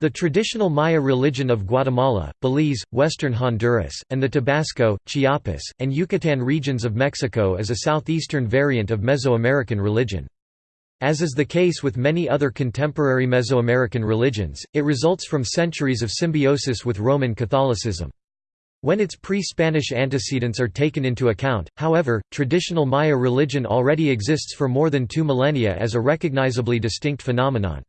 The traditional Maya religion of Guatemala, Belize, western Honduras, and the Tabasco, Chiapas, and Yucatan regions of Mexico is a southeastern variant of Mesoamerican religion. As is the case with many other contemporary Mesoamerican religions, it results from centuries of symbiosis with Roman Catholicism. When its pre-Spanish antecedents are taken into account, however, traditional Maya religion already exists for more than two millennia as a recognizably distinct phenomenon.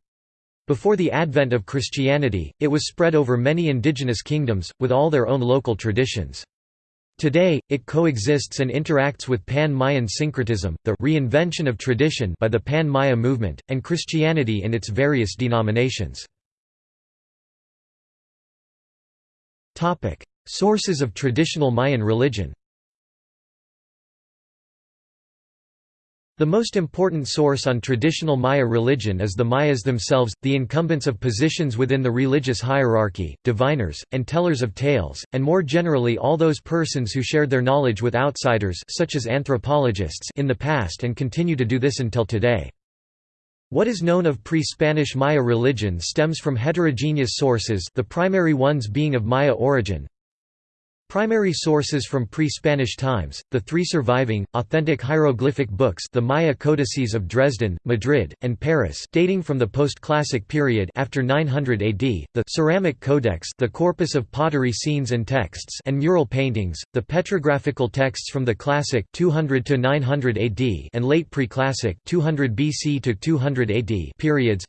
Before the advent of Christianity, it was spread over many indigenous kingdoms, with all their own local traditions. Today, it coexists and interacts with Pan-Mayan syncretism, the reinvention of tradition by the Pan-Maya movement, and Christianity in its various denominations. Sources of traditional Mayan religion The most important source on traditional Maya religion is the Mayas themselves, the incumbents of positions within the religious hierarchy, diviners, and tellers of tales, and more generally all those persons who shared their knowledge with outsiders such as anthropologists in the past and continue to do this until today. What is known of pre-Spanish Maya religion stems from heterogeneous sources the primary ones being of Maya origin, Primary sources from pre-Spanish times, the three surviving, authentic hieroglyphic books the Maya codices of Dresden, Madrid, and Paris dating from the post-classic period after 900 AD, the ceramic codex the corpus of pottery scenes and texts and mural paintings, the petrographical texts from the classic 200 to 900 AD and late pre-classic 200 BC to 200 AD periods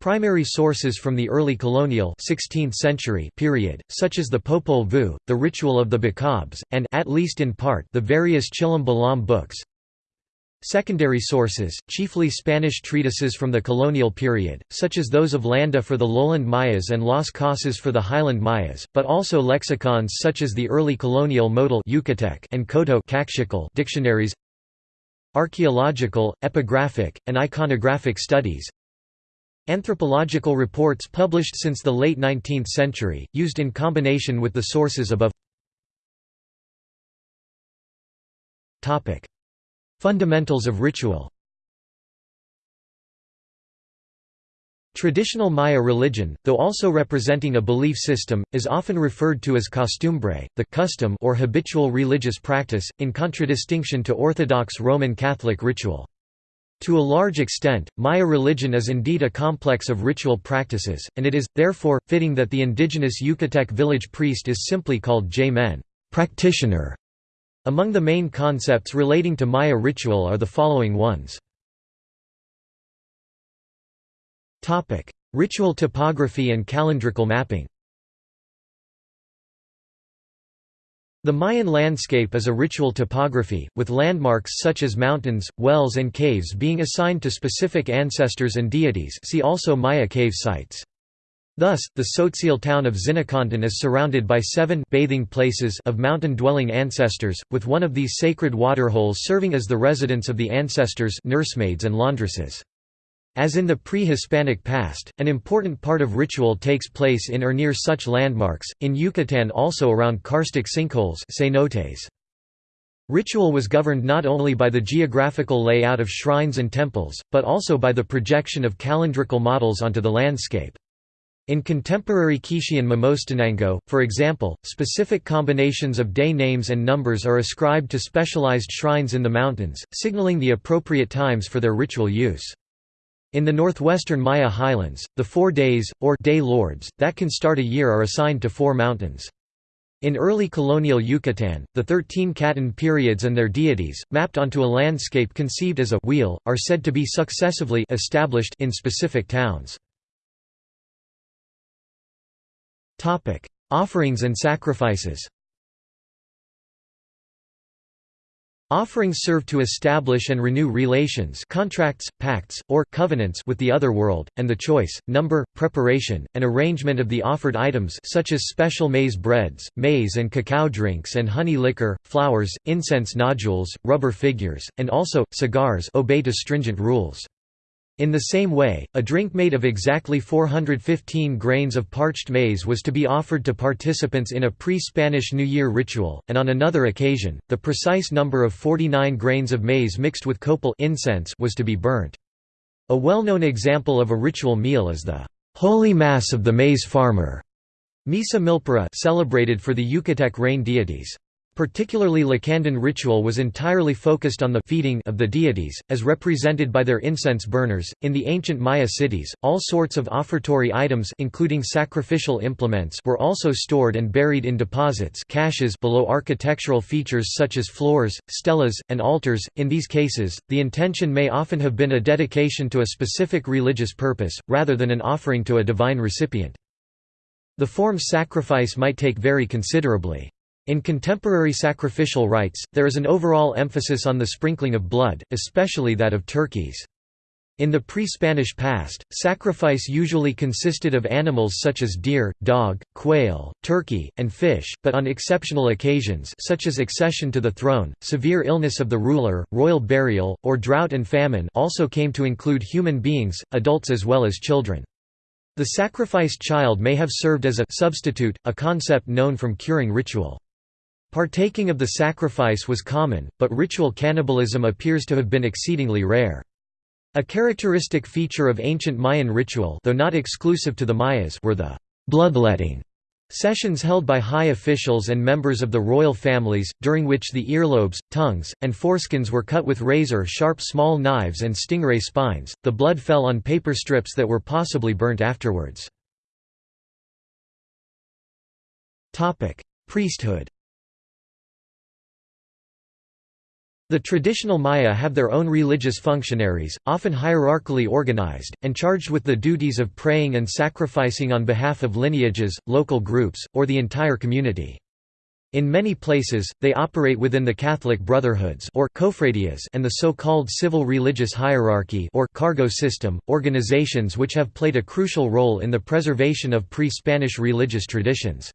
Primary sources from the early colonial 16th century period, such as the Popol Vuh, the Ritual of the Bacabs, and at least in part the various Chilam Balam books. Secondary sources, chiefly Spanish treatises from the colonial period, such as those of Landa for the lowland Mayas and Las Casas for the highland Mayas, but also lexicons such as the early colonial Motul Yucatec and Coto dictionaries Archaeological, epigraphic, and iconographic studies Anthropological reports published since the late 19th century, used in combination with the sources above Fundamentals of ritual Traditional Maya religion, though also representing a belief system, is often referred to as costumbre, the custom or habitual religious practice, in contradistinction to Orthodox Roman Catholic ritual. To a large extent, Maya religion is indeed a complex of ritual practices, and it is, therefore, fitting that the indigenous Yucatec village priest is simply called J-men practitioner". Among the main concepts relating to Maya ritual are the following ones. Ritual topography and calendrical mapping The Mayan landscape is a ritual topography, with landmarks such as mountains, wells and caves being assigned to specific ancestors and deities see also Maya cave sites. Thus, the Tzotzil town of Zinacantan is surrounded by seven bathing places of mountain-dwelling ancestors, with one of these sacred waterholes serving as the residence of the ancestors nursemaids and laundresses. As in the pre-Hispanic past, an important part of ritual takes place in or near such landmarks, in Yucatan also around karstic sinkholes cenotes. Ritual was governed not only by the geographical layout of shrines and temples, but also by the projection of calendrical models onto the landscape. In contemporary Quichean Momostenango, for example, specific combinations of day names and numbers are ascribed to specialized shrines in the mountains, signaling the appropriate times for their ritual use. In the northwestern Maya highlands, the four days, or day lords, that can start a year are assigned to four mountains. In early colonial Yucatan, the thirteen K'atun periods and their deities, mapped onto a landscape conceived as a wheel, are said to be successively established in specific towns. Offerings and sacrifices Offerings serve to establish and renew relations contracts, pacts, or covenants with the other world, and the choice, number, preparation, and arrangement of the offered items such as special maize breads, maize and cacao drinks and honey liquor, flowers, incense nodules, rubber figures, and also, cigars obey to stringent rules. In the same way, a drink made of exactly 415 grains of parched maize was to be offered to participants in a pre-Spanish New Year ritual, and on another occasion, the precise number of 49 grains of maize mixed with copal incense was to be burnt. A well-known example of a ritual meal is the Holy Mass of the Maize Farmer, Misa Milpera celebrated for the Yucatec rain deities. Particularly Lacandon ritual was entirely focused on the feeding of the deities, as represented by their incense burners. In the ancient Maya cities, all sorts of offertory items including sacrificial implements were also stored and buried in deposits caches below architectural features such as floors, stelas, and altars. In these cases, the intention may often have been a dedication to a specific religious purpose, rather than an offering to a divine recipient. The form's sacrifice might take vary considerably. In contemporary sacrificial rites, there is an overall emphasis on the sprinkling of blood, especially that of turkeys. In the pre-Spanish past, sacrifice usually consisted of animals such as deer, dog, quail, turkey, and fish, but on exceptional occasions such as accession to the throne, severe illness of the ruler, royal burial, or drought and famine also came to include human beings, adults as well as children. The sacrificed child may have served as a substitute, a concept known from curing ritual. Partaking of the sacrifice was common, but ritual cannibalism appears to have been exceedingly rare. A characteristic feature of ancient Mayan ritual though not exclusive to the Mayas were the bloodletting sessions held by high officials and members of the royal families, during which the earlobes, tongues, and foreskins were cut with razor-sharp small knives and stingray spines. The blood fell on paper strips that were possibly burnt afterwards. Priesthood The traditional Maya have their own religious functionaries, often hierarchically organized, and charged with the duties of praying and sacrificing on behalf of lineages, local groups, or the entire community. In many places, they operate within the Catholic brotherhoods or cofradias and the so-called civil religious hierarchy or cargo system, organizations which have played a crucial role in the preservation of pre-Spanish religious traditions.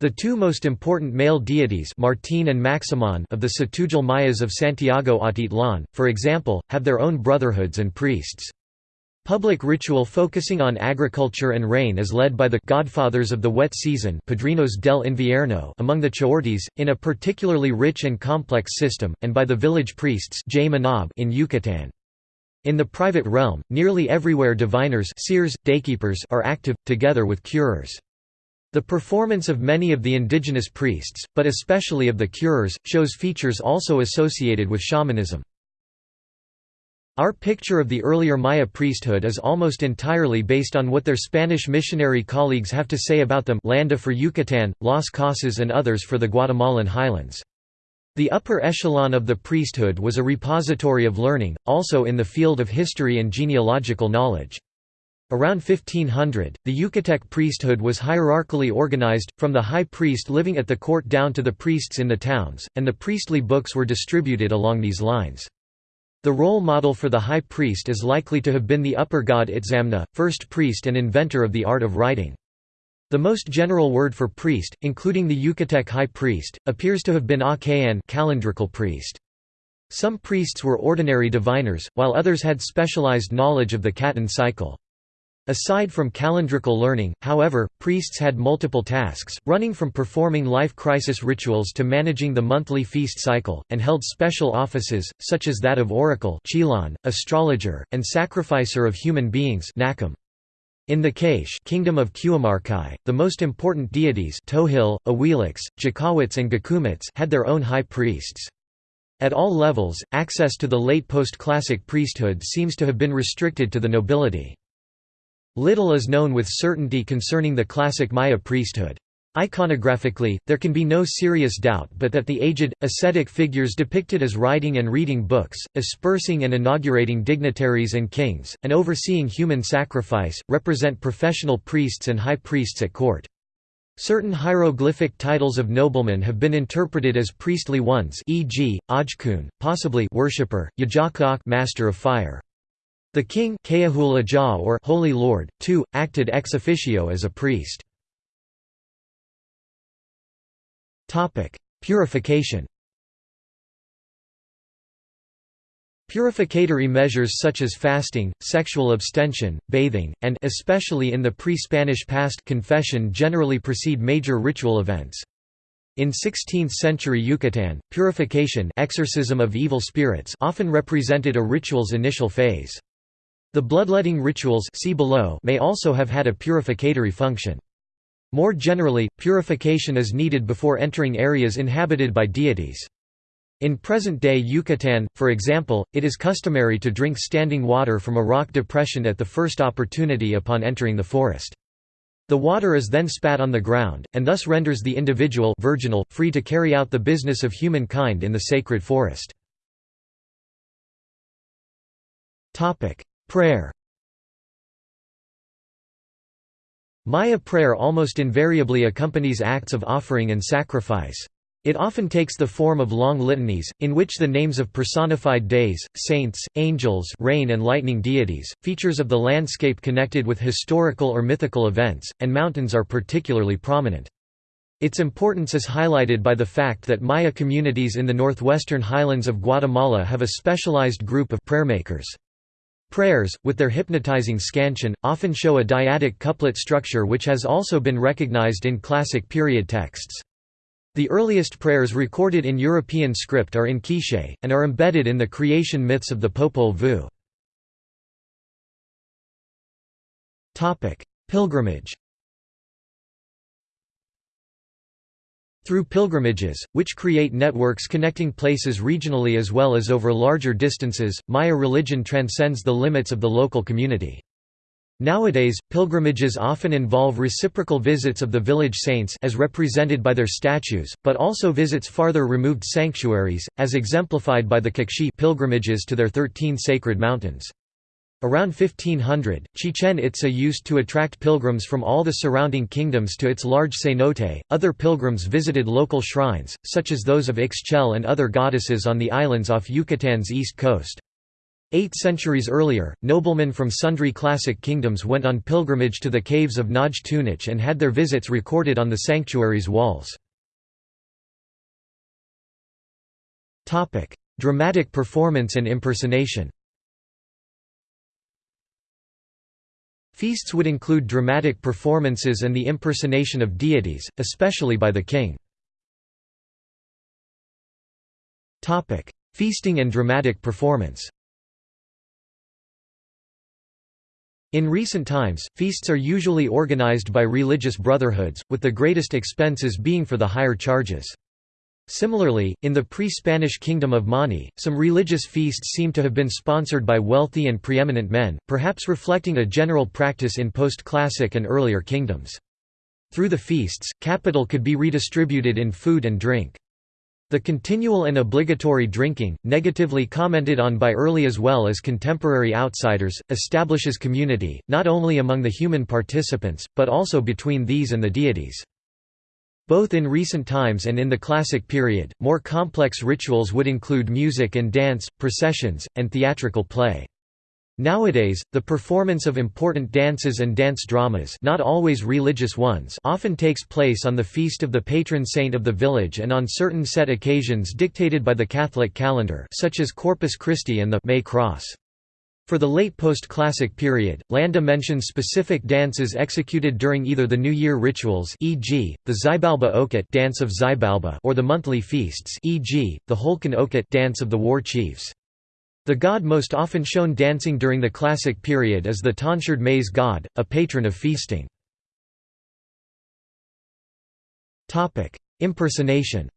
The two most important male deities Martín and Maximon of the Tz'utujil Mayas of Santiago Atitlan, for example, have their own brotherhoods and priests. Public ritual focusing on agriculture and rain is led by the «godfathers of the wet season Padrinos del Invierno among the Chortis, in a particularly rich and complex system, and by the village priests in Yucatan. In the private realm, nearly everywhere diviners seers, daykeepers are active, together with curers. The performance of many of the indigenous priests, but especially of the curers, shows features also associated with shamanism. Our picture of the earlier Maya priesthood is almost entirely based on what their Spanish missionary colleagues have to say about them Landa for Yucatan, Las Casas and others for the Guatemalan highlands. The upper echelon of the priesthood was a repository of learning, also in the field of history and genealogical knowledge. Around 1500, the Yucatec priesthood was hierarchically organized, from the high priest living at the court down to the priests in the towns, and the priestly books were distributed along these lines. The role model for the high priest is likely to have been the upper god Itzamna, first priest and inventor of the art of writing. The most general word for priest, including the Yucatec high priest, appears to have been Achayan calendrical priest. Some priests were ordinary diviners, while others had specialized knowledge of the K'atun cycle. Aside from calendrical learning, however, priests had multiple tasks, running from performing life crisis rituals to managing the monthly feast cycle, and held special offices, such as that of oracle astrologer, and sacrificer of human beings in the Kaish kingdom of Q'umarkaj, the most important deities Tohil, Awilix, Jakawitz and Gakumits had their own high priests. At all levels, access to the late post-classic priesthood seems to have been restricted to the nobility. Little is known with certainty concerning the classic Maya priesthood. Iconographically, there can be no serious doubt but that the aged, ascetic figures depicted as writing and reading books, aspersing and inaugurating dignitaries and kings, and overseeing human sacrifice, represent professional priests and high priests at court. Certain hieroglyphic titles of noblemen have been interpreted as priestly ones e.g., Ajkun, possibly worshipper, Yajakak master of fire. The king or Holy Lord, too, acted ex officio as a priest. Purification Purificatory measures such as fasting, sexual abstention, bathing, and especially in the pre-Spanish past confession generally precede major ritual events. In 16th-century Yucatan, purification exorcism of evil spirits often represented a ritual's initial phase. The bloodletting rituals see below may also have had a purificatory function. More generally, purification is needed before entering areas inhabited by deities. In present-day Yucatan, for example, it is customary to drink standing water from a rock depression at the first opportunity upon entering the forest. The water is then spat on the ground, and thus renders the individual virginal, free to carry out the business of humankind in the sacred forest. Prayer Maya prayer almost invariably accompanies acts of offering and sacrifice. It often takes the form of long litanies, in which the names of personified days, saints, angels rain and lightning deities, features of the landscape connected with historical or mythical events, and mountains are particularly prominent. Its importance is highlighted by the fact that Maya communities in the northwestern highlands of Guatemala have a specialized group of prayermakers. Prayers, with their hypnotizing scansion, often show a dyadic couplet structure which has also been recognized in classic period texts. The earliest prayers recorded in European script are in Quiché, and are embedded in the creation myths of the Popol Vuh. Pilgrimage Through pilgrimages, which create networks connecting places regionally as well as over larger distances, Maya religion transcends the limits of the local community. Nowadays, pilgrimages often involve reciprocal visits of the village saints as represented by their statues, but also visits farther removed sanctuaries, as exemplified by the Q'eqchi' pilgrimages to their thirteen sacred mountains. Around 1500, Chichen Itza used to attract pilgrims from all the surrounding kingdoms to its large cenote. Other pilgrims visited local shrines, such as those of Ixchel and other goddesses on the islands off Yucatan's east coast. Eight centuries earlier, noblemen from sundry classic kingdoms went on pilgrimage to the caves of Naj Tunich and had their visits recorded on the sanctuary's walls. Dramatic performance and impersonation Feasts would include dramatic performances and the impersonation of deities, especially by the king. Feasting and dramatic performance In recent times, feasts are usually organized by religious brotherhoods, with the greatest expenses being for the higher charges. Similarly, in the pre-Spanish kingdom of Mani, some religious feasts seem to have been sponsored by wealthy and preeminent men, perhaps reflecting a general practice in post-classic and earlier kingdoms. Through the feasts, capital could be redistributed in food and drink. The continual and obligatory drinking, negatively commented on by early as well as contemporary outsiders, establishes community, not only among the human participants, but also between these and the deities. Both in recent times and in the classic period, more complex rituals would include music and dance, processions, and theatrical play. Nowadays, the performance of important dances and dance dramas not always religious ones often takes place on the feast of the patron saint of the village and on certain set occasions dictated by the Catholic calendar such as Corpus Christi and the May Cross. For the late post-classic period, Landa mentions specific dances executed during either the New Year rituals e.g., the Xibalba okot dance of Xibalba or the monthly feasts e.g., the Holkan okot dance of the war chiefs. The god most often shown dancing during the classic period is the tonsured maize god, a patron of feasting. Impersonation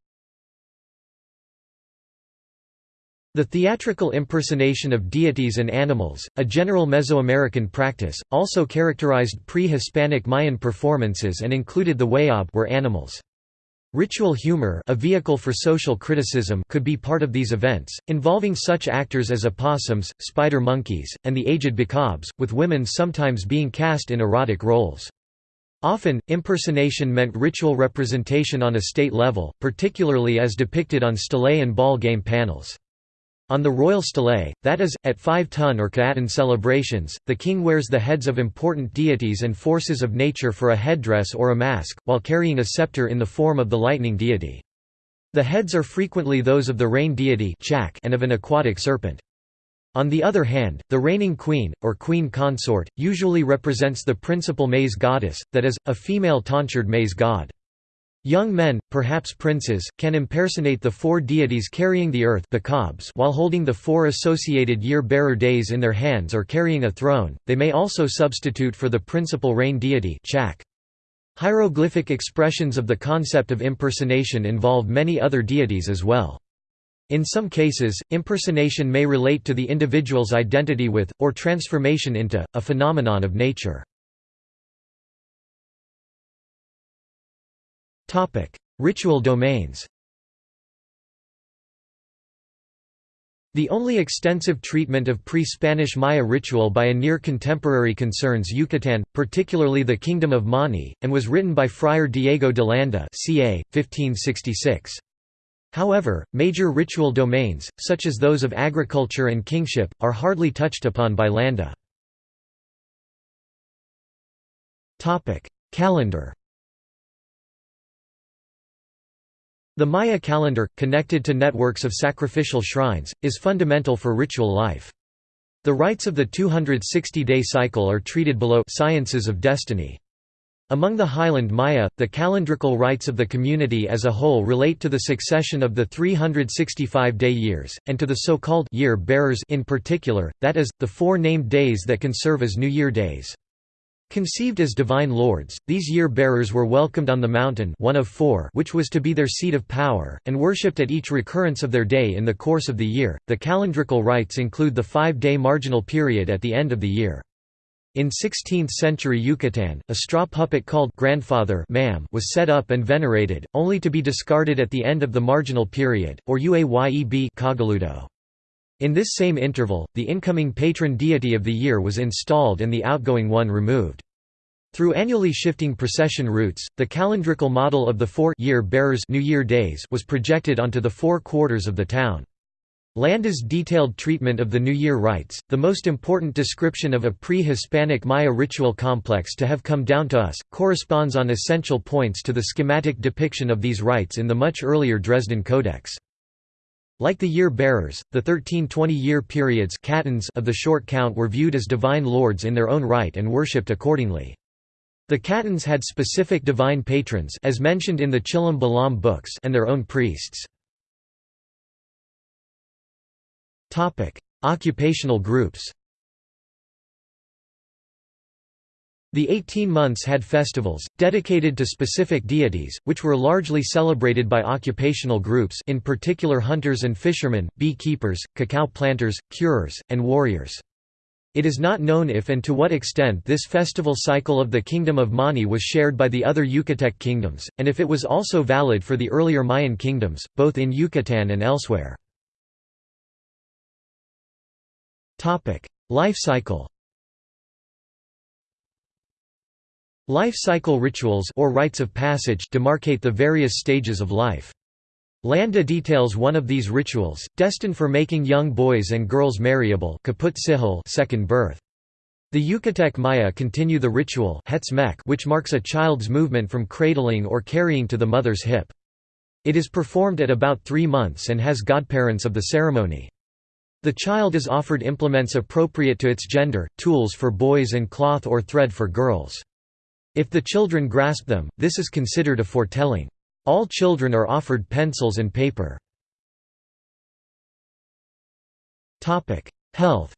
The theatrical impersonation of deities and animals, a general Mesoamerican practice, also characterized pre-Hispanic Mayan performances and included the wayab were animals. Ritual humor a vehicle for social criticism could be part of these events, involving such actors as opossums, spider monkeys, and the aged bacabs, with women sometimes being cast in erotic roles. Often, impersonation meant ritual representation on a state level, particularly as depicted on stele and ball game panels. On the royal stele, that is, at five-ton or Ka'atan celebrations, the king wears the heads of important deities and forces of nature for a headdress or a mask, while carrying a scepter in the form of the lightning deity. The heads are frequently those of the rain deity and of an aquatic serpent. On the other hand, the reigning queen, or queen consort, usually represents the principal maize goddess, that is, a female tonsured maize god. Young men, perhaps princes, can impersonate the four deities carrying the earth while holding the four associated year-bearer days in their hands or carrying a throne, they may also substitute for the principal rain deity Hieroglyphic expressions of the concept of impersonation involve many other deities as well. In some cases, impersonation may relate to the individual's identity with, or transformation into, a phenomenon of nature. Ritual domains The only extensive treatment of pre-Spanish Maya ritual by a near contemporary concerns Yucatán, particularly the Kingdom of Mani, and was written by Friar Diego de Landa ca. 1566. However, major ritual domains, such as those of agriculture and kingship, are hardly touched upon by Landa. Calendar The Maya calendar, connected to networks of sacrificial shrines, is fundamental for ritual life. The rites of the 260-day cycle are treated below sciences of destiny. Among the highland Maya, the calendrical rites of the community as a whole relate to the succession of the 365-day years, and to the so-called year bearers in particular, that is, the four named days that can serve as New Year days. Conceived as divine lords, these year-bearers were welcomed on the mountain one of four which was to be their seat of power, and worshipped at each recurrence of their day in the course of the year. The calendrical rites include the five-day marginal period at the end of the year. In 16th-century Yucatan, a straw puppet called grandfather was set up and venerated, only to be discarded at the end of the marginal period, or uayeb cagaludo. In this same interval, the incoming patron deity of the year was installed and the outgoing one removed. Through annually shifting procession routes, the calendrical model of the four year bearers New Year days was projected onto the four quarters of the town. Landa's detailed treatment of the New Year rites, the most important description of a pre-Hispanic Maya ritual complex to have come down to us, corresponds on essential points to the schematic depiction of these rites in the much earlier Dresden Codex. Like the year-bearers, the 13 20-year periods of the short count were viewed as divine lords in their own right and worshipped accordingly. The K'atuns had specific divine patrons as mentioned in the Chilam Balam books and their own priests. Occupational groups The 18 months had festivals, dedicated to specific deities, which were largely celebrated by occupational groups in particular hunters and fishermen, bee-keepers, cacao planters, curers, and warriors. It is not known if and to what extent this festival cycle of the Kingdom of Mani was shared by the other Yucatec kingdoms, and if it was also valid for the earlier Mayan kingdoms, both in Yucatan and elsewhere. Life cycle Life cycle rituals or rites of passage demarcate the various stages of life. Landa details one of these rituals, destined for making young boys and girls marriable kaput sihil second birth. The Yucatec Maya continue the ritual which marks a child's movement from cradling or carrying to the mother's hip. It is performed at about three months and has godparents of the ceremony. The child is offered implements appropriate to its gender, tools for boys and cloth or thread for girls. If the children grasp them, this is considered a foretelling. All children are offered pencils and paper. Health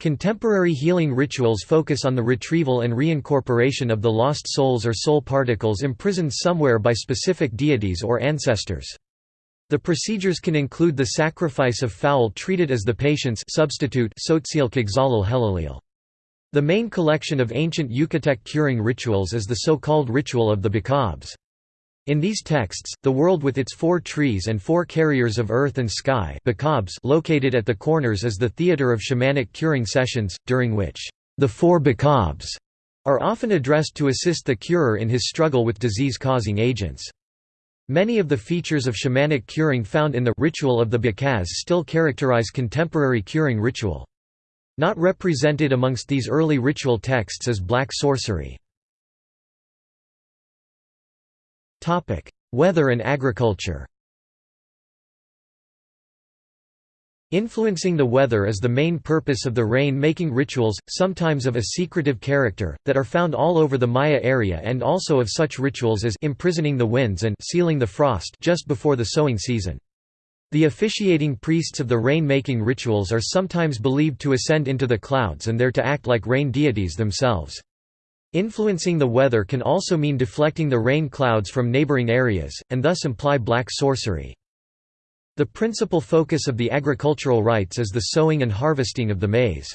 Contemporary healing rituals focus on the retrieval and reincorporation of the lost souls or soul particles imprisoned somewhere by specific deities or ancestors. The procedures can include the sacrifice of fowl treated as the patient's substitute the main collection of ancient Yucatec curing rituals is the so-called ritual of the Bacabs. In these texts, the world with its four trees and four carriers of earth and sky Bacabs located at the corners is the theater of shamanic curing sessions, during which the four Bacabs are often addressed to assist the curer in his struggle with disease-causing agents. Many of the features of shamanic curing found in the ritual of the Bacabs still characterize contemporary curing ritual. Not represented amongst these early ritual texts is black sorcery. Weather and agriculture Influencing the weather is the main purpose of the rain-making rituals, sometimes of a secretive character, that are found all over the Maya area and also of such rituals as imprisoning the winds and sealing the frost just before the sowing season. The officiating priests of the rain-making rituals are sometimes believed to ascend into the clouds and there to act like rain deities themselves. Influencing the weather can also mean deflecting the rain clouds from neighboring areas, and thus imply black sorcery. The principal focus of the agricultural rites is the sowing and harvesting of the maize.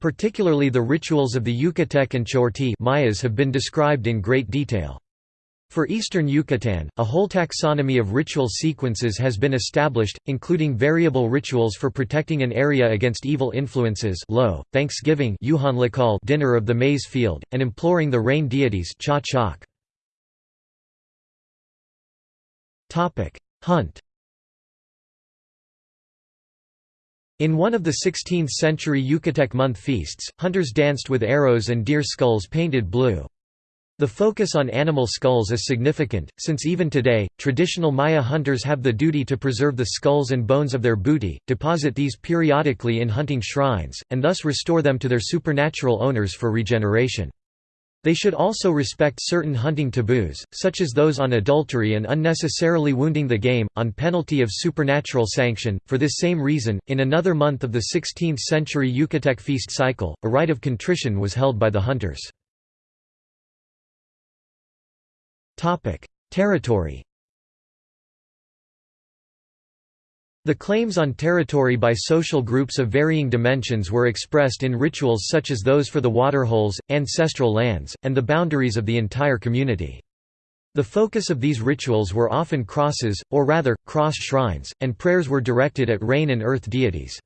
Particularly the rituals of the Yucatec and Chorti Mayas have been described in great detail. For eastern Yucatan, a whole taxonomy of ritual sequences has been established, including variable rituals for protecting an area against evil influences lo, Thanksgiving dinner of the maize field, and imploring the rain deities Hunt In one of the 16th-century Yucatec month feasts, hunters danced with arrows and deer skulls painted blue. The focus on animal skulls is significant, since even today, traditional Maya hunters have the duty to preserve the skulls and bones of their booty, deposit these periodically in hunting shrines, and thus restore them to their supernatural owners for regeneration. They should also respect certain hunting taboos, such as those on adultery and unnecessarily wounding the game, on penalty of supernatural sanction. For this same reason, in another month of the 16th century Yucatec feast cycle, a rite of contrition was held by the hunters. Territory The claims on territory by social groups of varying dimensions were expressed in rituals such as those for the waterholes, ancestral lands, and the boundaries of the entire community. The focus of these rituals were often crosses, or rather, cross shrines, and prayers were directed at rain and earth deities.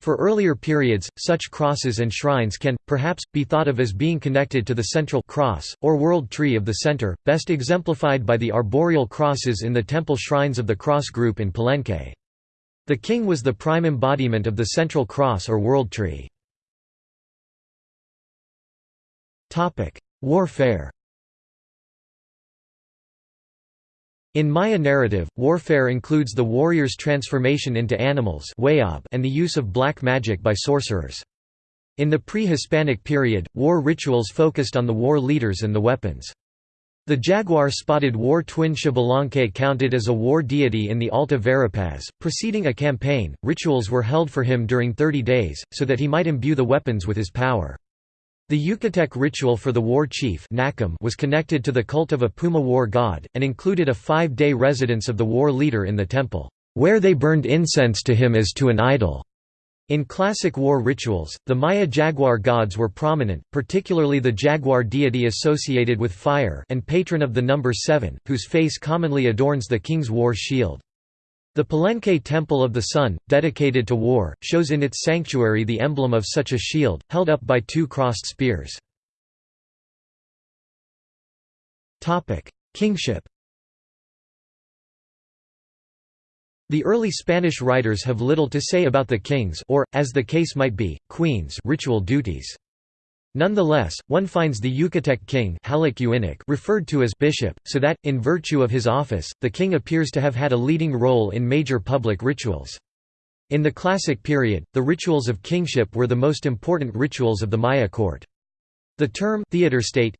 For earlier periods, such crosses and shrines can, perhaps, be thought of as being connected to the central cross, or world tree of the center, best exemplified by the arboreal crosses in the temple shrines of the cross group in Palenque. The king was the prime embodiment of the central cross or world tree. Warfare In Maya narrative, warfare includes the warrior's transformation into animals and the use of black magic by sorcerers. In the pre-Hispanic period, war rituals focused on the war leaders and the weapons. The jaguar-spotted war twin Xbalanque counted as a war deity in the Alta Verapaz. Preceding a campaign, rituals were held for him during 30 days, so that he might imbue the weapons with his power. The Yucatec ritual for the war chief was connected to the cult of a Puma war god, and included a five-day residence of the war leader in the temple, where they burned incense to him as to an idol. In classic war rituals, the Maya jaguar gods were prominent, particularly the jaguar deity associated with fire and patron of the number seven, whose face commonly adorns the king's war shield. The Palenque Temple of the Sun, dedicated to war, shows in its sanctuary the emblem of such a shield, held up by two crossed spears. Kingship The early Spanish writers have little to say about the king's or, as the case might be, queen's ritual duties. Nonetheless, one finds the Yucatec king referred to as bishop, so that, in virtue of his office, the king appears to have had a leading role in major public rituals. In the Classic period, the rituals of kingship were the most important rituals of the Maya court. The term theater state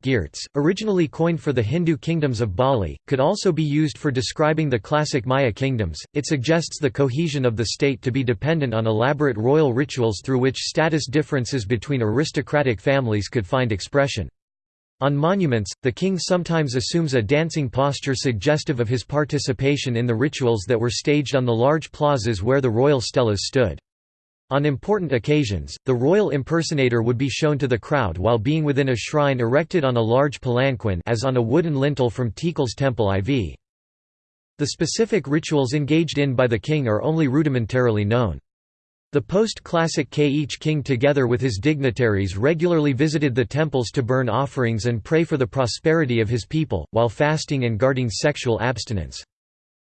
originally coined for the Hindu kingdoms of Bali, could also be used for describing the classic Maya kingdoms. It suggests the cohesion of the state to be dependent on elaborate royal rituals through which status differences between aristocratic families could find expression. On monuments, the king sometimes assumes a dancing posture suggestive of his participation in the rituals that were staged on the large plazas where the royal stelas stood. On important occasions, the royal impersonator would be shown to the crowd while being within a shrine erected on a large palanquin as on a wooden lintel from Tikal's temple IV. The specific rituals engaged in by the king are only rudimentarily known. The post-classic K each king together with his dignitaries regularly visited the temples to burn offerings and pray for the prosperity of his people, while fasting and guarding sexual abstinence.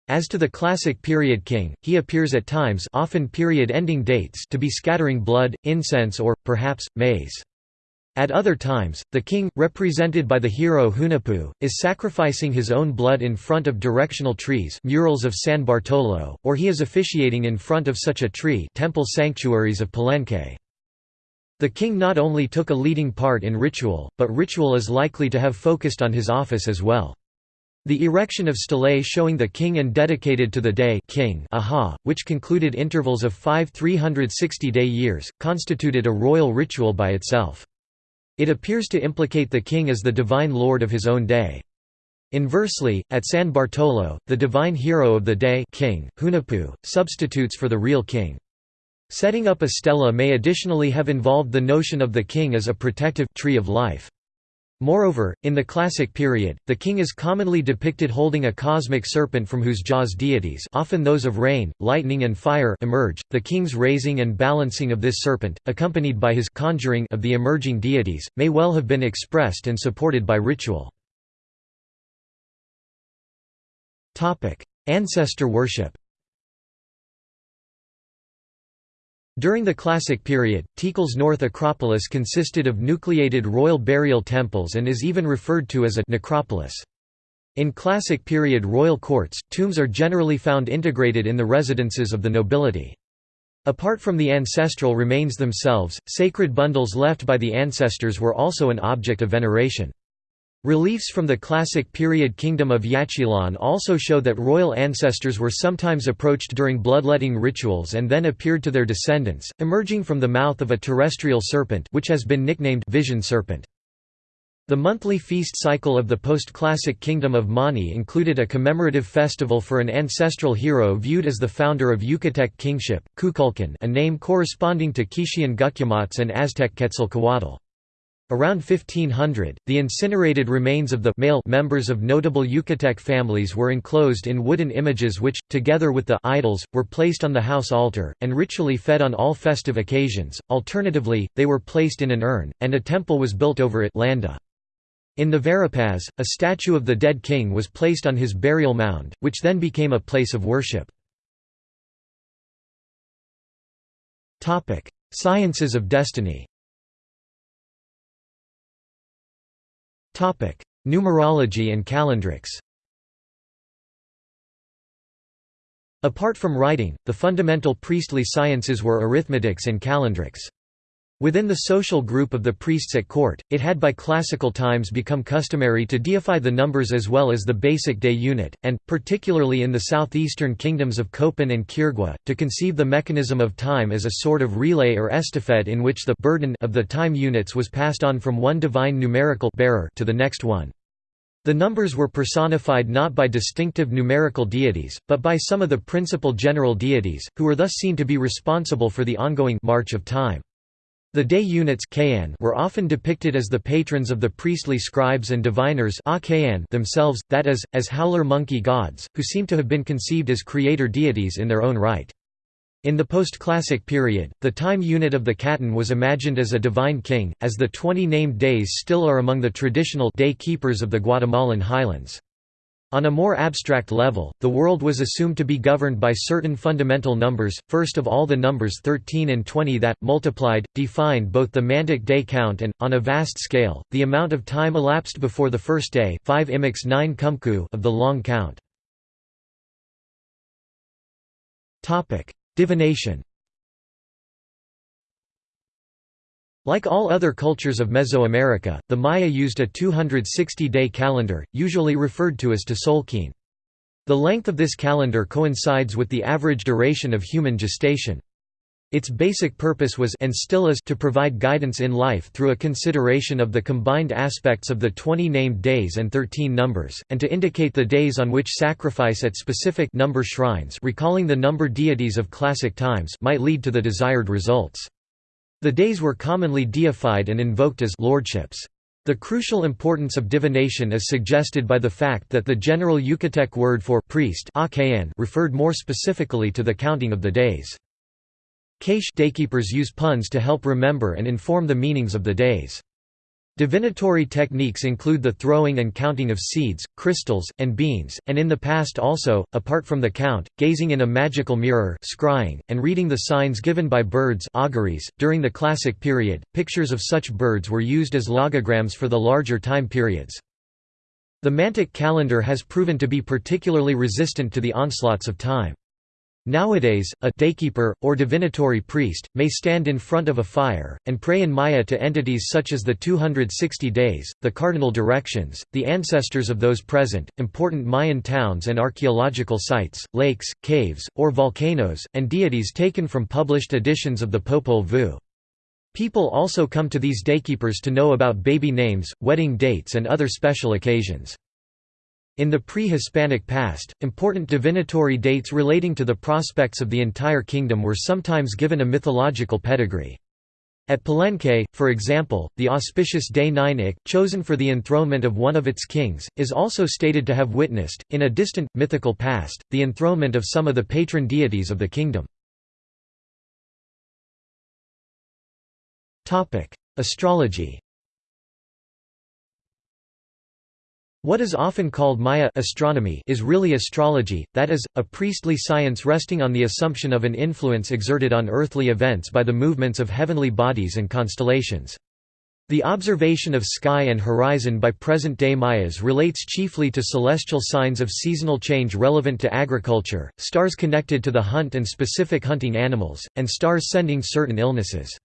As to the classic period king, he appears at times often period-ending dates to be scattering blood, incense or, perhaps, maize. At other times, the king, represented by the hero Hunahpu, is sacrificing his own blood in front of directional trees murals of San Bartolo, or he is officiating in front of such a tree temple sanctuaries of Palenque. The king not only took a leading part in ritual, but ritual is likely to have focused on his office as well. The erection of stelae showing the king and dedicated to the day king aha, which concluded intervals of five 360-day years, constituted a royal ritual by itself. It appears to implicate the king as the divine lord of his own day. Inversely, at San Bartolo, the divine hero of the day king, Hunahpu, substitutes for the real king. Setting up a stela may additionally have involved the notion of the king as a protective tree of life. Moreover, in the classic period, the king is commonly depicted holding a cosmic serpent from whose jaws deities often those of rain, lightning and fire emerge. The king's raising and balancing of this serpent, accompanied by his conjuring of the emerging deities, may well have been expressed and supported by ritual. Ancestor worship During the Classic period, Tikal's North Acropolis consisted of nucleated royal burial temples and is even referred to as a necropolis. In Classic period royal courts, tombs are generally found integrated in the residences of the nobility. Apart from the ancestral remains themselves, sacred bundles left by the ancestors were also an object of veneration. Reliefs from the classic period kingdom of Yaxchilan also show that royal ancestors were sometimes approached during bloodletting rituals and then appeared to their descendants, emerging from the mouth of a terrestrial serpent which has been nicknamed vision serpent. The monthly feast cycle of the post-classic kingdom of Mani included a commemorative festival for an ancestral hero viewed as the founder of Yucatec kingship, Kukulkan a name corresponding to Quichean Gucumatz and Aztec Quetzalcoatl. Around 1500, the incinerated remains of the male members of notable Yucatec families were enclosed in wooden images which, together with the idols, were placed on the house altar, and ritually fed on all festive occasions. Alternatively, they were placed in an urn, and a temple was built over it landa. In the Verapaz, a statue of the dead king was placed on his burial mound, which then became a place of worship. Sciences of destiny Numerology and calendrics Apart from writing, the fundamental priestly sciences were arithmetics and calendrics. Within the social group of the priests at court, it had by classical times become customary to deify the numbers as well as the basic day unit, and, particularly in the southeastern kingdoms of Copan and Quirigua, to conceive the mechanism of time as a sort of relay or estafette in which the burden of the time units was passed on from one divine numerical bearer to the next one. The numbers were personified not by distinctive numerical deities, but by some of the principal general deities, who were thus seen to be responsible for the ongoing march of time. The day units were often depicted as the patrons of the priestly scribes and diviners themselves, that is, as howler monkey gods, who seem to have been conceived as creator deities in their own right. In the post-classic period, the time unit of the K'atun was imagined as a divine king, as the 20 named days still are among the traditional day keepers of the Guatemalan highlands. On a more abstract level, the world was assumed to be governed by certain fundamental numbers, first of all the numbers 13 and 20 that, multiplied, defined both the mantic day count and, on a vast scale, the amount of time elapsed before the first day 5 9 kumku of the long count. Divination Like all other cultures of Mesoamerica, the Maya used a 260-day calendar, usually referred to as Tzolk'in. The length of this calendar coincides with the average duration of human gestation. Its basic purpose was and still is to provide guidance in life through a consideration of the combined aspects of the 20 named days and 13 numbers, and to indicate the days on which sacrifice at specific number shrines recalling the number deities of classic times might lead to the desired results. The days were commonly deified and invoked as lordships. The crucial importance of divination is suggested by the fact that the general Yucatec word for priest referred more specifically to the counting of the days. Keish daykeepers use puns to help remember and inform the meanings of the days. Divinatory techniques include the throwing and counting of seeds, crystals, and beans, and in the past also, apart from the count, gazing in a magical mirror scrying, and reading the signs given by birds auguries. .During the Classic period, pictures of such birds were used as logograms for the larger time periods. The Mantic calendar has proven to be particularly resistant to the onslaughts of time. Nowadays, a daykeeper, or divinatory priest, may stand in front of a fire, and pray in Maya to entities such as the 260 days, the cardinal directions, the ancestors of those present, important Mayan towns and archaeological sites, lakes, caves, or volcanoes, and deities taken from published editions of the Popol Vuh. People also come to these daykeepers to know about baby names, wedding dates and other special occasions. In the pre-Hispanic past, important divinatory dates relating to the prospects of the entire kingdom were sometimes given a mythological pedigree. At Palenque, for example, the auspicious day Nine chosen for the enthronement of one of its kings, is also stated to have witnessed, in a distant, mythical past, the enthronement of some of the patron deities of the kingdom. Astrology What is often called Maya astronomy is really astrology, that is, a priestly science resting on the assumption of an influence exerted on earthly events by the movements of heavenly bodies and constellations. The observation of sky and horizon by present-day Mayas relates chiefly to celestial signs of seasonal change relevant to agriculture, stars connected to the hunt and specific hunting animals, and stars sending certain illnesses.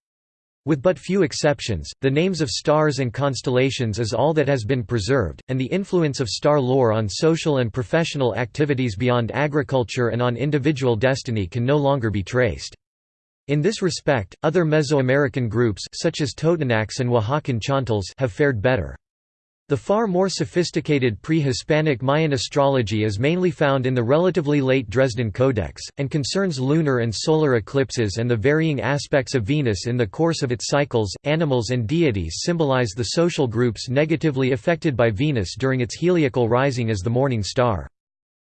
With but few exceptions, the names of stars and constellations is all that has been preserved, and the influence of star lore on social and professional activities beyond agriculture and on individual destiny can no longer be traced. In this respect, other Mesoamerican groups such as Totonacs and Oaxacan Chontals have fared better. The far more sophisticated pre-Hispanic Mayan astrology is mainly found in the relatively late Dresden Codex, and concerns lunar and solar eclipses and the varying aspects of Venus in the course of its cycles. Animals and deities symbolize the social groups negatively affected by Venus during its heliacal rising as the morning star.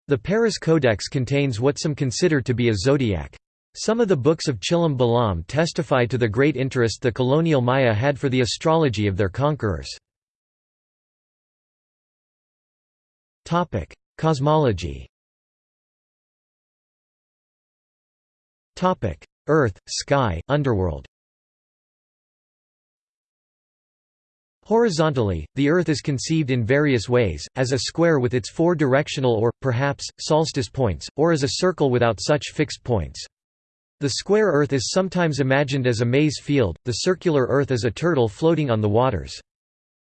The Paris Codex contains what some consider to be a zodiac. Some of the books of Chilam Balam testify to the great interest the colonial Maya had for the astrology of their conquerors. Topic: Cosmology. Topic: Earth, sky, underworld. Horizontally, the Earth is conceived in various ways, as a square with its four directional or, perhaps, solstice points, or as a circle without such fixed points. The square Earth is sometimes imagined as a maize field, the circular Earth as a turtle floating on the waters.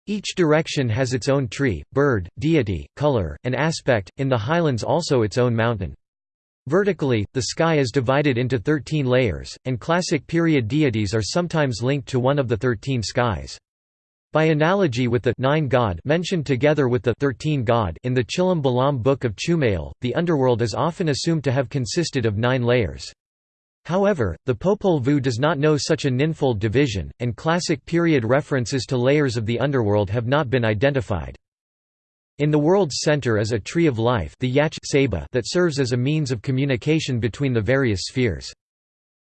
Each direction has its own tree, bird, deity, color, and aspect, in the highlands also its own mountain. Vertically, the sky is divided into thirteen layers, and classic period deities are sometimes linked to one of the thirteen skies. By analogy with the nine god mentioned together with the thirteen god in the Chilam Balam Book of Chumayel, the underworld is often assumed to have consisted of nine layers. However, the Popol Vuh does not know such a ninfold division, and classic period references to layers of the underworld have not been identified. In the world's center is a tree of life the Yach that serves as a means of communication between the various spheres.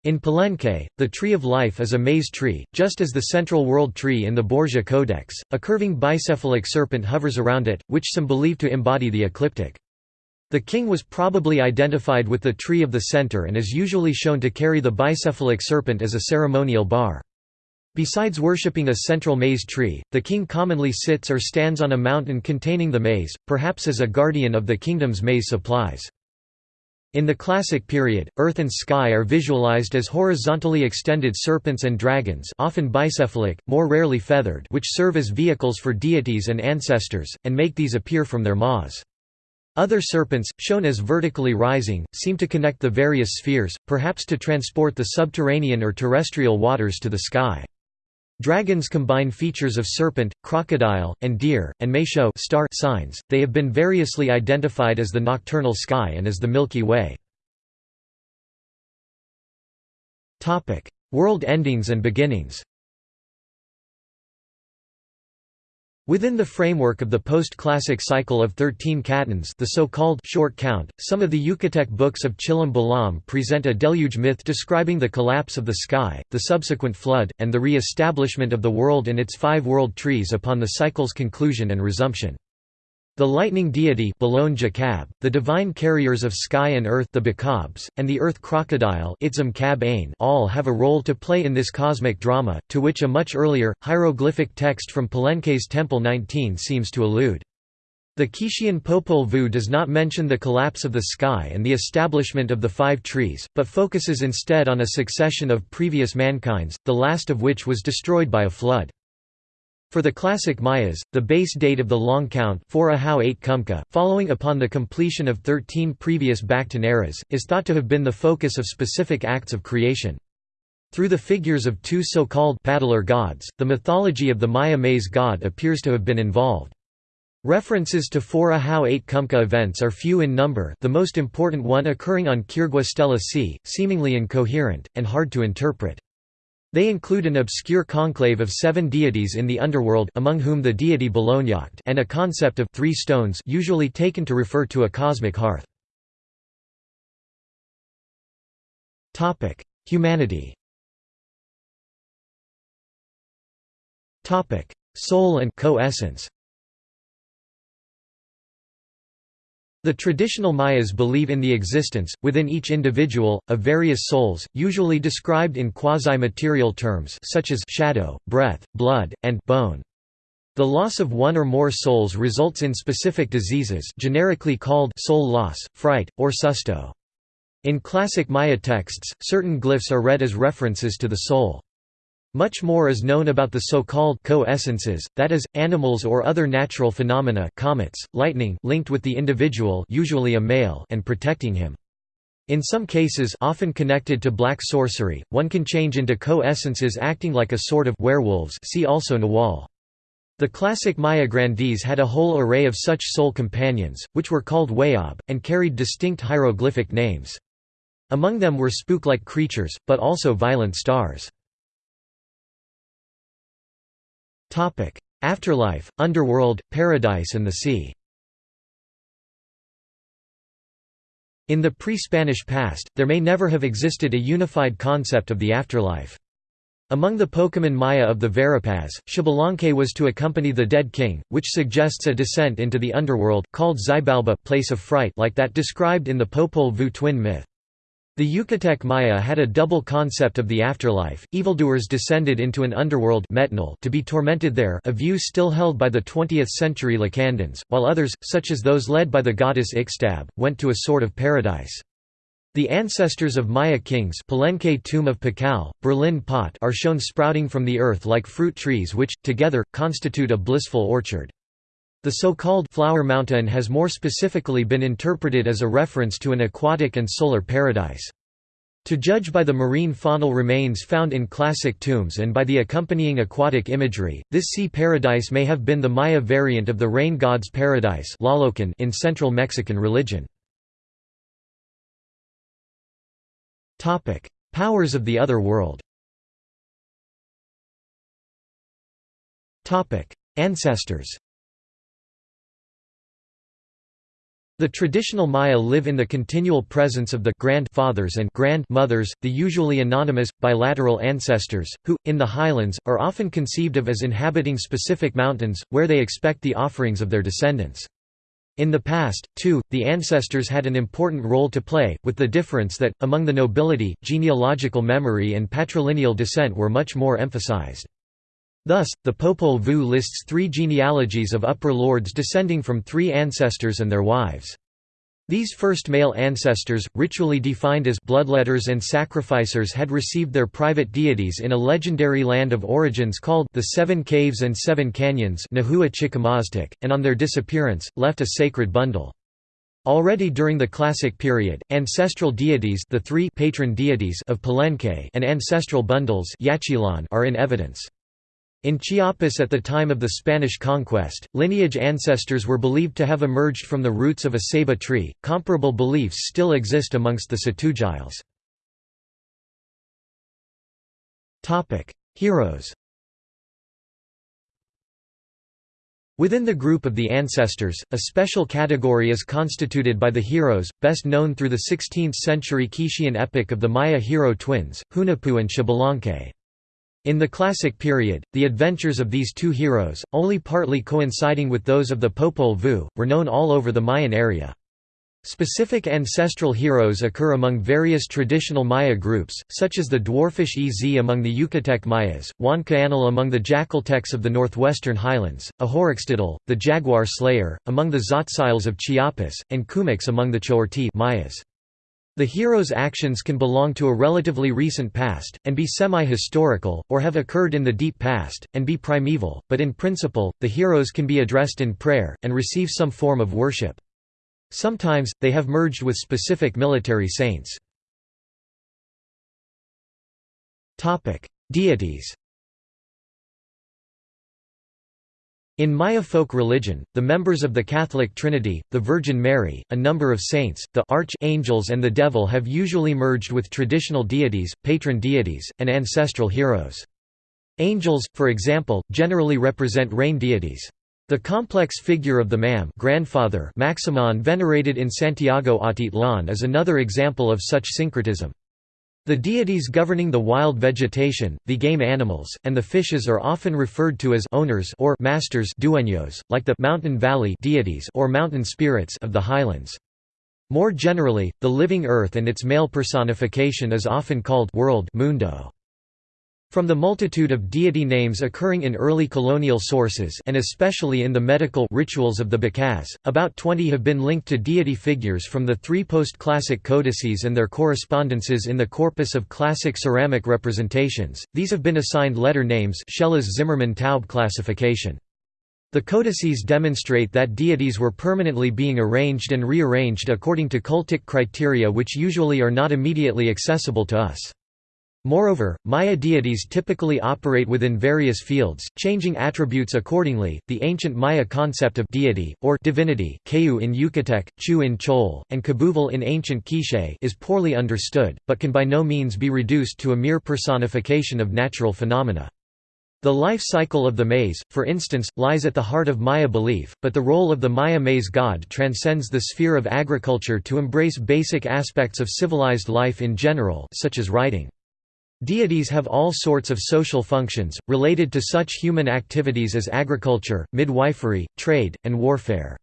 In Palenque, the tree of life is a maize tree, just as the central world tree in the Borgia Codex. A curving bicephalic serpent hovers around it, which some believe to embody the ecliptic. The king was probably identified with the tree of the center and is usually shown to carry the bicephalic serpent as a ceremonial bar. Besides worshipping a central maize tree, the king commonly sits or stands on a mountain containing the maize, perhaps as a guardian of the kingdom's maize supplies. In the Classic period, earth and sky are visualized as horizontally extended serpents and dragons often bicephalic, more rarely feathered which serve as vehicles for deities and ancestors, and make these appear from their maws. Other serpents, shown as vertically rising, seem to connect the various spheres, perhaps to transport the subterranean or terrestrial waters to the sky. Dragons combine features of serpent, crocodile, and deer, and may show star signs. They have been variously identified as the nocturnal sky and as the Milky Way. Topic: World endings and beginnings. Within the framework of the post-classic cycle of thirteen K'atuns the so-called short count, some of the Yucatec books of Chilam Balam present a deluge myth describing the collapse of the sky, the subsequent flood, and the re-establishment of the world and its five world trees upon the cycle's conclusion and resumption. The lightning deity the divine carriers of sky and earth the Bacabs, and the earth crocodile all have a role to play in this cosmic drama, to which a much earlier, hieroglyphic text from Palenque's Temple 19 seems to allude. The Quichean Popol Vuh does not mention the collapse of the sky and the establishment of the five trees, but focuses instead on a succession of previous mankinds, the last of which was destroyed by a flood. For the classic Mayas, the base date of the long count following upon the completion of 13 previous Bak'tun eras, is thought to have been the focus of specific acts of creation. Through the figures of two so-called paddler gods, the mythology of the Maya maize god appears to have been involved. References to four Ahau 8 Kumk'u events are few in number the most important one occurring on Quirigua Stela C, seemingly incoherent, and hard to interpret. They include an obscure conclave of seven deities in the underworld among whom the deity Bolognacht and a concept of three stones usually taken to refer to a cosmic hearth. Humanity Soul and co-essence The traditional Mayas believe in the existence, within each individual, of various souls, usually described in quasi-material terms such as shadow, breath, blood, and bone. The loss of one or more souls results in specific diseases generically called soul loss, fright, or susto. In classic Maya texts, certain glyphs are read as references to the soul. Much more is known about the so-called co-essences, that is, animals or other natural phenomena comets, lightning linked with the individual usually a male and protecting him. In some cases often connected to black sorcery, one can change into co-essences acting like a sort of werewolves see also Nahual. The classic Maya grandees had a whole array of such soul companions, which were called Wayab, and carried distinct hieroglyphic names. Among them were spook-like creatures, but also violent stars. Afterlife, underworld, paradise and the sea In the pre-Spanish past, there may never have existed a unified concept of the afterlife. Among the Poqomam Maya of the Verapaz, Xbalanque was to accompany the dead king, which suggests a descent into the underworld, called Xibalba place of fright like that described in the Popol Vuh twin myth. The Yucatec Maya had a double concept of the afterlife, evildoers descended into an underworld to be tormented there a view still held by the 20th-century Lacandons, while others, such as those led by the goddess Ixtab, went to a sort of paradise. The ancestors of Maya kings Palenque tomb of Pakal, Berlin pot are shown sprouting from the earth like fruit trees which, together, constitute a blissful orchard. The so-called Flower Mountain has more specifically been interpreted as a reference to an aquatic and solar paradise. To judge by the marine faunal remains found in classic tombs and by the accompanying aquatic imagery, this sea paradise may have been the Maya variant of the rain god's paradise in central Mexican religion. Powers of the other world Ancestors The traditional Maya live in the continual presence of the grandfathers and grandmothers, the usually anonymous, bilateral ancestors, who, in the highlands, are often conceived of as inhabiting specific mountains, where they expect the offerings of their descendants. In the past, too, the ancestors had an important role to play, with the difference that, among the nobility, genealogical memory and patrilineal descent were much more emphasized. Thus, the Popol Vuh lists three genealogies of upper lords descending from three ancestors and their wives. These first male ancestors, ritually defined as bloodletters and sacrificers had received their private deities in a legendary land of origins called the Seven Caves and Seven Canyons and on their disappearance, left a sacred bundle. Already during the Classic period, ancestral deities the three patron deities of Palenque and ancestral bundles are in evidence. In Chiapas at the time of the Spanish conquest, lineage ancestors were believed to have emerged from the roots of a ceiba tree. Comparable beliefs still exist amongst the Tz'utujiles. Topic: Heroes. Within the group of the ancestors, a special category is constituted by the heroes, best known through the 16th-century Quichean epic of the Maya hero twins, Hunahpu and Xbalanque. In the Classic period, the adventures of these two heroes, only partly coinciding with those of the Popol Vuh, were known all over the Mayan area. Specific ancestral heroes occur among various traditional Maya groups, such as the dwarfish Ez among the Yucatec Mayas, Huancaanal among the Jackaltecs of the northwestern highlands, Ahorixtitl, the jaguar slayer, among the Tzotziles of Chiapas, and Kumix among the Chorti Mayas. The hero's actions can belong to a relatively recent past, and be semi-historical, or have occurred in the deep past, and be primeval, but in principle, the heroes can be addressed in prayer, and receive some form of worship. Sometimes, they have merged with specific military saints. Deities In Maya folk religion, the members of the Catholic Trinity, the Virgin Mary, a number of saints, the archangels and the devil have usually merged with traditional deities, patron deities, and ancestral heroes. Angels, for example, generally represent rain deities. The complex figure of the MAM grandfather Maximon venerated in Santiago Atitlan is another example of such syncretism. The deities governing the wild vegetation, the game animals, and the fishes are often referred to as owners or masters dueños, like the mountain valley deities or mountain spirits of the highlands. More generally, the living earth and its male personification is often called world mundo. From the multitude of deity names occurring in early colonial sources and especially in the medical rituals of the Bacabs, about 20 have been linked to deity figures from the three post-classic codices and their correspondences in the corpus of classic ceramic representations. These have been assigned letter names Schellhas Zimmermann-Taube classification. The codices demonstrate that deities were permanently being arranged and rearranged according to cultic criteria which usually are not immediately accessible to us. Moreover, Maya deities typically operate within various fields, changing attributes accordingly. The ancient Maya concept of deity or divinity, Kayu in Yucatec, Chu in Chol, and Kabuval in ancient Quiche, is poorly understood, but can by no means be reduced to a mere personification of natural phenomena. The life cycle of the maize, for instance, lies at the heart of Maya belief, but the role of the Maya maize god transcends the sphere of agriculture to embrace basic aspects of civilized life in general, such as writing. Deities have all sorts of social functions, related to such human activities as agriculture, midwifery, trade, and warfare.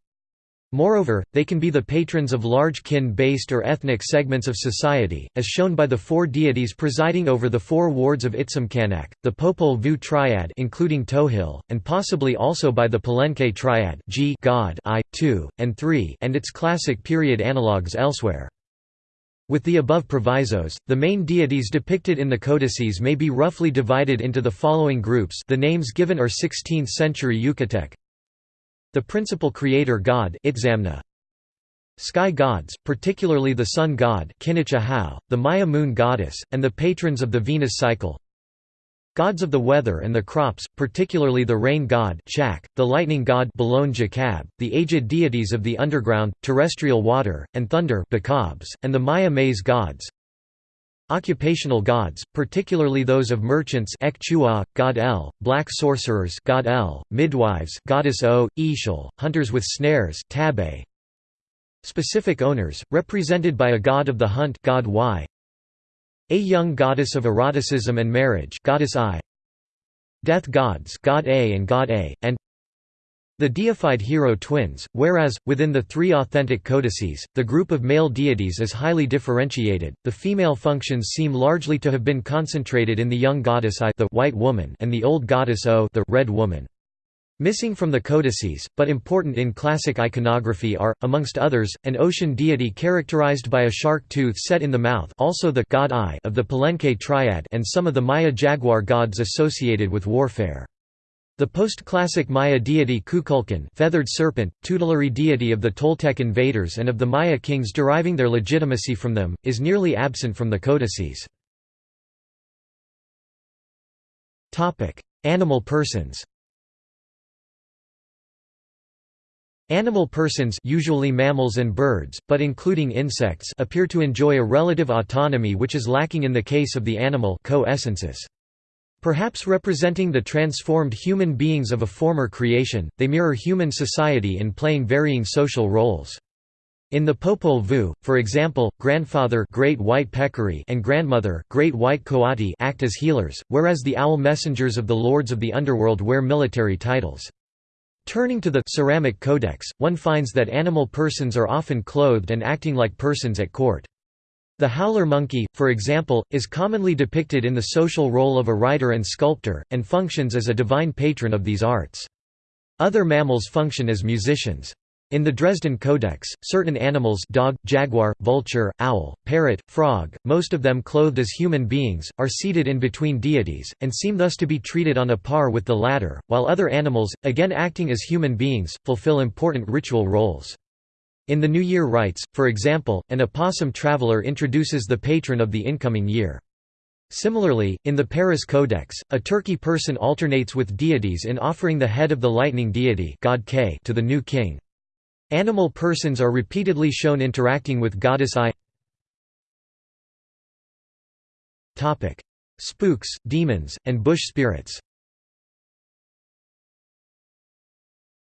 Moreover, they can be the patrons of large kin-based or ethnic segments of society, as shown by the four deities presiding over the four wards of Itzamkanak, the Popol Vuh triad including Tohil, and possibly also by the Palenque triad G God I, 2, and 3 and its classic period analogues elsewhere. With the above provisos, the main deities depicted in the codices may be roughly divided into the following groups. The names given are 16th-century Yucatec. The principal creator god Itzamna, Sky gods, particularly the sun god the Maya moon goddess, and the patrons of the Venus cycle Gods of the weather and the crops, particularly the rain god Chak, the lightning god Jakab, the aged deities of the underground, terrestrial water, and thunder and the Maya maize gods Occupational gods, particularly those of merchants god El, black sorcerers god El, midwives goddess O, Ixchel, hunters with snares. Specific owners, represented by a god of the hunt god y, a young goddess of eroticism and marriage goddess I, death gods god A and god A, and the deified hero twins, whereas, within the three authentic codices, the group of male deities is highly differentiated, the female functions seem largely to have been concentrated in the young goddess I the white woman and the old goddess O the red woman. Missing from the codices, but important in classic iconography are, amongst others, an ocean deity characterized by a shark tooth set in the mouth also the god eye of the Palenque triad and some of the Maya jaguar gods associated with warfare. The post-classic Maya deity Kukulkan feathered serpent, tutelary deity of the Toltec invaders and of the Maya kings deriving their legitimacy from them, is nearly absent from the codices. Animal persons Animal persons usually mammals and birds, but including insects appear to enjoy a relative autonomy which is lacking in the case of the animal co-essences. Perhaps representing the transformed human beings of a former creation, they mirror human society in playing varying social roles. In the Popol Vuh, for example, grandfather Great White Peccary and grandmother Great White Coati act as healers, whereas the owl messengers of the lords of the underworld wear military titles. Turning to the ceramic codex, one finds that animal persons are often clothed and acting like persons at court. The howler monkey, for example, is commonly depicted in the social role of a writer and sculptor, and functions as a divine patron of these arts. Other mammals function as musicians. In the Dresden Codex, certain animals dog, jaguar, vulture, owl, parrot, frog, most of them clothed as human beings, are seated in between deities, and seem thus to be treated on a par with the latter, while other animals, again acting as human beings, fulfill important ritual roles. In the New Year rites, for example, an opossum traveler introduces the patron of the incoming year. Similarly, in the Paris Codex, a turkey person alternates with deities in offering the head of the lightning deity God K to the new king. Animal persons are repeatedly shown interacting with goddess I Spooks, demons, and bush spirits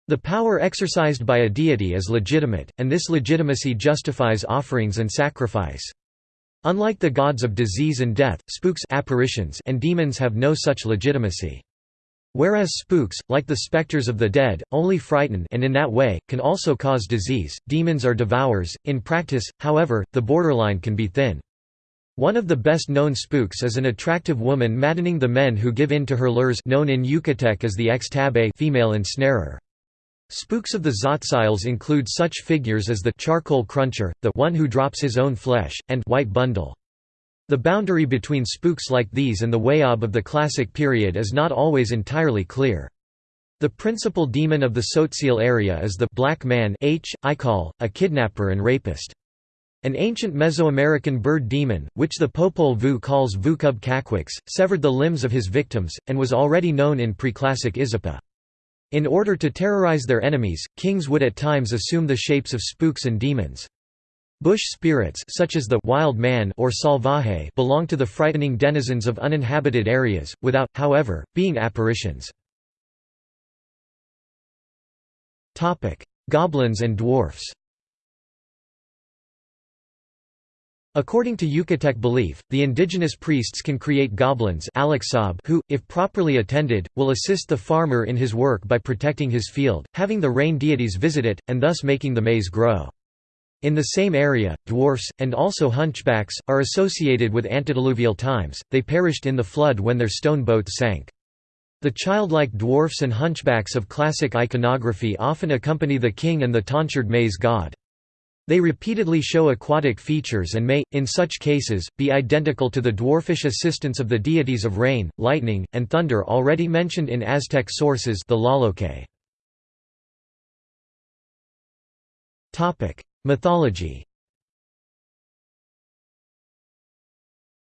The power exercised by a deity is legitimate, and this legitimacy justifies offerings and sacrifice. Unlike the gods of disease and death, spooks apparitions and demons have no such legitimacy. Whereas spooks, like the specters of the dead, only frighten and in that way, can also cause disease, demons are devourers. In practice, however, the borderline can be thin. One of the best known spooks is an attractive woman maddening the men who give in to her lures known in Yucatec as the x-tabay female ensnarer. Spooks of the Tzotzils include such figures as the charcoal cruncher, the one who drops his own flesh, and white bundle. The boundary between spooks like these and the Wayab of the Classic period is not always entirely clear. The principal demon of the Tzotzil area is the black man H. Ikal, a kidnapper and rapist. An ancient Mesoamerican bird demon, which the Popol Vuh calls Vucub Caquix, severed the limbs of his victims, and was already known in preclassic Izapa. In order to terrorize their enemies, kings would at times assume the shapes of spooks and demons. Bush spirits such as the wild man or salvaje belong to the frightening denizens of uninhabited areas, without, however, being apparitions. Goblins and dwarfs According to Yucatec belief, the indigenous priests can create goblins who, if properly attended, will assist the farmer in his work by protecting his field, having the rain deities visit it, and thus making the maize grow. In the same area, dwarfs, and also hunchbacks, are associated with antediluvial times, they perished in the flood when their stone boats sank. The childlike dwarfs and hunchbacks of classic iconography often accompany the king and the tonsured maize god. They repeatedly show aquatic features and may, in such cases, be identical to the dwarfish assistants of the deities of rain, lightning, and thunder already mentioned in Aztec sources the. Mythology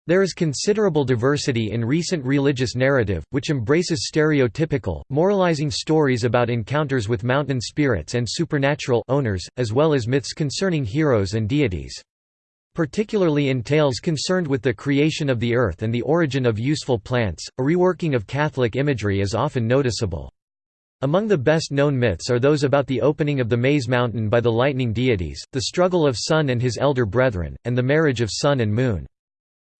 There is considerable diversity in recent religious narrative, which embraces stereotypical, moralizing stories about encounters with mountain spirits and supernatural owners, as well as myths concerning heroes and deities. Particularly in tales concerned with the creation of the earth and the origin of useful plants, a reworking of Catholic imagery is often noticeable. Among the best-known myths are those about the opening of the Maize Mountain by the lightning deities, the struggle of Sun and his elder brethren, and the marriage of Sun and Moon.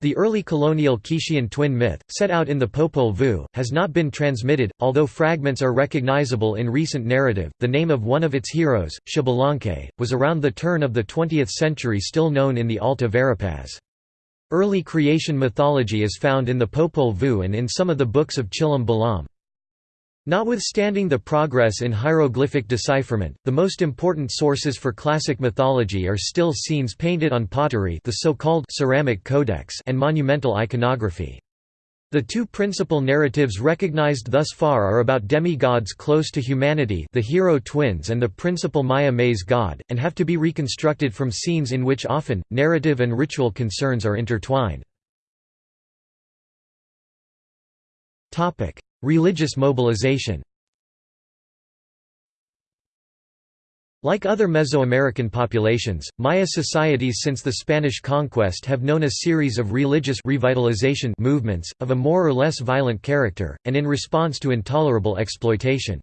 The early colonial Quichean twin myth, set out in the Popol Vuh, has not been transmitted, although fragments are recognizable in recent narrative. The name of one of its heroes, Xbalanque, was around the turn of the 20th century still known in the Alta Verapaz. Early creation mythology is found in the Popol Vuh and in some of the books of Chilam Balam. Notwithstanding the progress in hieroglyphic decipherment, the most important sources for classic mythology are still scenes painted on pottery the so-called ceramic codex and monumental iconography. The two principal narratives recognized thus far are about demigods close to humanity the hero twins and the principal Maya maize god, and have to be reconstructed from scenes in which often, narrative and ritual concerns are intertwined. Religious mobilization Like other Mesoamerican populations, Maya societies since the Spanish conquest have known a series of religious revitalization movements, of a more or less violent character, and in response to intolerable exploitation.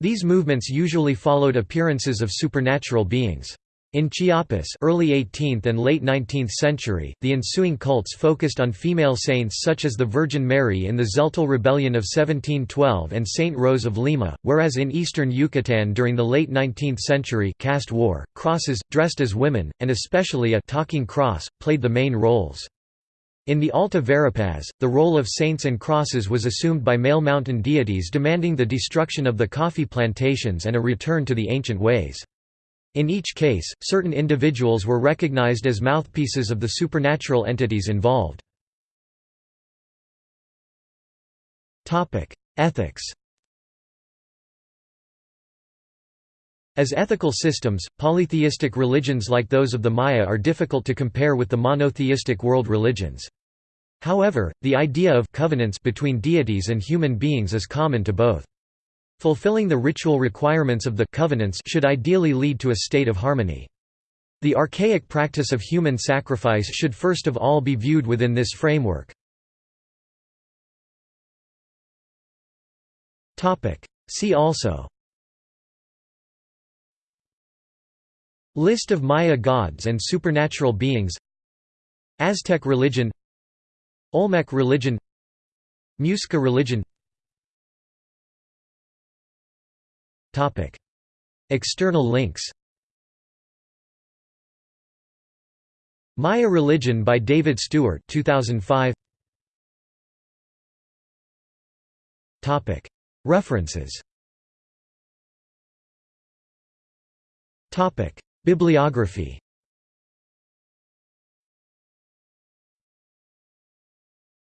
These movements usually followed appearances of supernatural beings. In Chiapas early 18th and late 19th century, the ensuing cults focused on female saints such as the Virgin Mary in the Tzeltal Rebellion of 1712 and Saint Rose of Lima, whereas in eastern Yucatan during the late 19th century caste war, crosses, dressed as women, and especially a talking cross, played the main roles. In the Alta Verapaz, the role of saints and crosses was assumed by male mountain deities demanding the destruction of the coffee plantations and a return to the ancient ways. In each case, certain individuals were recognized as mouthpieces of the supernatural entities involved. Ethics As ethical systems, polytheistic religions like those of the Maya are difficult to compare with the monotheistic world religions. However, the idea of covenants between deities and human beings is common to both. Fulfilling the ritual requirements of the covenants should ideally lead to a state of harmony. The archaic practice of human sacrifice should first of all be viewed within this framework. See also. List of Maya gods and supernatural beings. Aztec religion. Olmec religion. Muisca religion External links Maya Religion by David Stuart 2005 Topic. References Topic. Bibliography